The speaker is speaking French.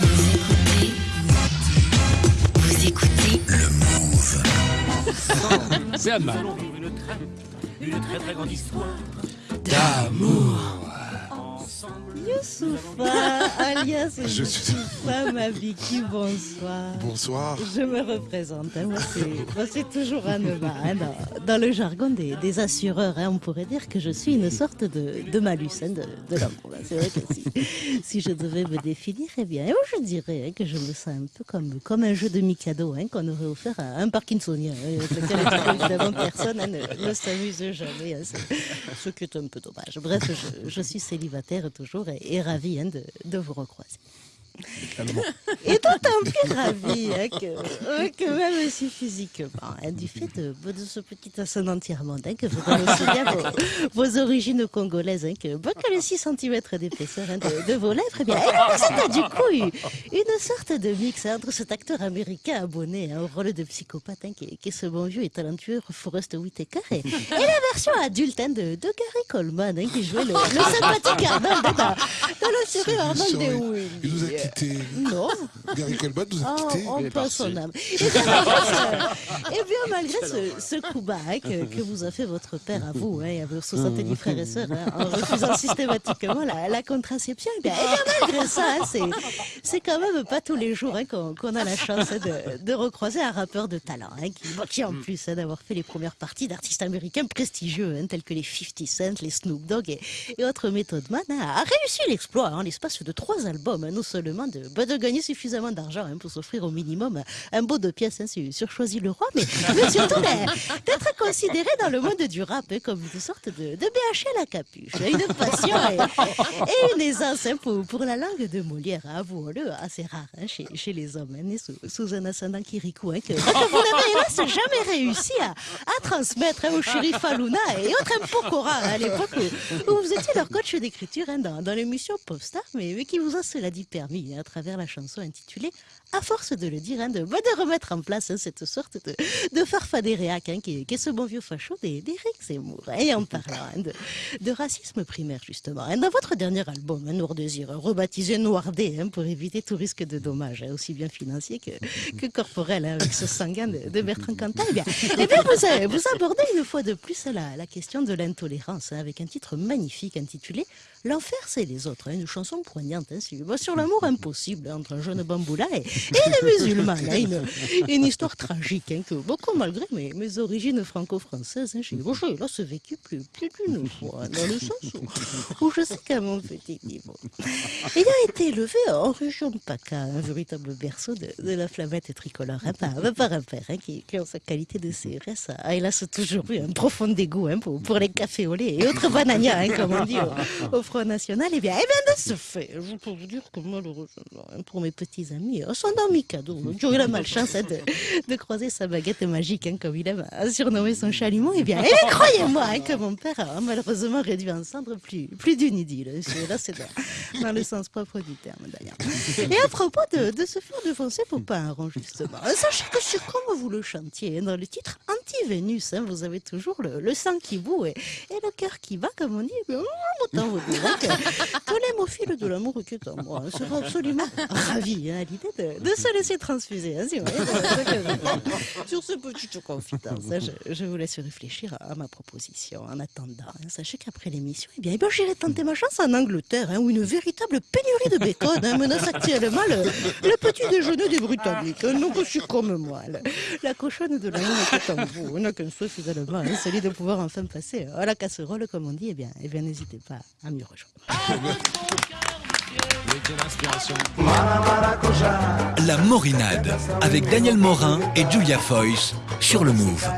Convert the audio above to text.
Vous écoutez. Vous écoutez. Le Move. C'est Anne une très très grande histoire. d'amour. Youssoufa, alias Je Youssoufa Mabiki, bonsoir. Bonsoir. Je me représente, hein, moi c'est- toujours Anema. hein, dans, dans le jargon des, des assureurs, hein, on pourrait dire que je suis une sorte de, de malus hein, de, de hein. C'est vrai que si, si je devais me définir, eh bien, je dirais que je me sens un peu comme, comme un jeu de Mikado hein, qu'on aurait offert à un Parkinsonien, évidemment personne ne, ne s'amuse jamais. ce qui est un peu dommage. Bref, je, je suis célibataire toujours et, et ravie hein, de, de vous recroiser. Et d'autant plus ravie hein, que, euh, que même si physiquement, hein, du fait de, de ce petit ascendant tiers-mondain que vous donne aussi bien vos, vos origines congolaises, hein, que, bah, que les 6 cm d'épaisseur hein, de, de vos lèvres, eh bien, eh c'est du coup une, une sorte de mix hein, entre cet acteur américain abonné hein, au rôle de psychopathe, hein, qui, est- qui est ce bon vieux et talentueux Forrest Whitaker, et, et la version adulte hein, de, de Gary Coleman, hein, qui jouait le, le sympathique Arnold hein, dans, dans la série Arnold nous et Non, Gary nous a Oh, quittés. oh, Il est pas parti. son âme. Et bien, malgré ce, et bien, malgré ce, ce coup bas hein, que, que vous a fait votre père à vous hein, et à vos 70 frères et sœurs hein, en refusant systématiquement la, la contraception, et bien, et bien, malgré ça, hein, c'est, c'est quand même pas tous les jours hein, qu'on, a la chance hein, de, de recroiser un rappeur de talent hein, qui, qui, en plus hein, d'avoir fait les premières parties d'artistes américains prestigieux hein, tels que les 50 Cent, les Snoop Dogg et, et autres Method Man hein, a réussi l'exploit en l'espace de trois albums, hein, non seulement de, bah, gagner suffisamment d'argent hein, pour s'offrir au minimum un beau de pièces hein, sur, Choisis le Roi, mais, mais surtout d'être considéré dans le monde du rap hein, comme une sorte de, de BH à la capuche, hein, une passion et, et une aisance pour, pour la langue de Molière, avouons-le, assez rare chez, les hommes, nés sous, un ascendant Kirikou, que, vous n'avez jamais réussi à, transmettre au shérif Aluna et autres Mpokora hein, à l'époque où, où vous étiez leur coach d'écriture dans, dans l'émission Popstar, mais, mais qui vous a cela dit permis à travers la chanson intitulée à force de le dire, hein, de, remettre en place cette sorte de, de farfadéréac hein, qui, est- ce bon vieux facho d'Éric Zemmour. Et en parlant hein, de, racisme primaire, justement, hein, dans votre dernier album, Noir Désir, rebaptisé Noirdet, hein, pour éviter tout risque de dommages, aussi bien financier que, que corporel, hein, avec ce sanguin de, Bertrand Cantat, eh bien, eh vous, abordez une fois de plus la, question de l'intolérance, avec un titre magnifique intitulé L'enfer, c'est les autres, une chanson poignante sur l'amour impossible entre un jeune bamboula et, et les musulmans. une, histoire tragique hein, que, beaucoup malgré mes, origines franco-françaises, hein, j'ai hélas vécu plus, d'une fois, dans le sens où, je sais qu'à mon petit niveau, ayant été élevé en région de PACA, un véritable berceau de, la flamette tricolore, hein, par, un père hein, qui, en sa qualité de CRS, a hélas toujours eu un profond dégoût hein, pour, les cafés au lait et autres bananias, hein, comme on dit au, Front National. Et bien, eh bien, de ce fait, je peux vous dire que malheureusement, pour mes petits amis, euh, son ami cadeau, hein, qui ont eu la malchance hein, de, de croiser sa baguette magique, hein, comme il aime à surnommer son chalumeau, et eh bien, croyez-moi hein, que mon père a malheureusement réduit en cendres plus, plus d'une idylle. Là, c'est dans, dans le sens propre du terme, d'ailleurs. Et à propos de, de se faire défoncer pour pas un rond, justement, hein, sachez que sur comme vous le chantiez, hein, dans le titre Anti-Vénus, hein, vous avez toujours le, sang qui bout et, le cœur qui bat, comme on dit. Eh bien, autant vous dire hein, que, l'hémophile de l'amour qui est en moi sera absolument ravi hein, à l'idée de, se laisser transfuser. sur ce petite confidence, je, je vous laisse réfléchir à, ma proposition. En attendant, sachez qu'après l'émission, eh bien, eh bien, j'irai tenter ma chance en Angleterre, où une véritable pénurie de bacon menace actuellement le, petit déjeuner des Britanniques. hein, donc aussi comme moi, la, cochonne de l'amour est en On n'a qu'un souhait finalement, celui de pouvoir enfin passer à la casserole, comme on dit. Eh bien, eh bien n'hésitez pas à m'y rejoindre. La Morinade avec Daniel Morin et Julia Foyce sur le Move.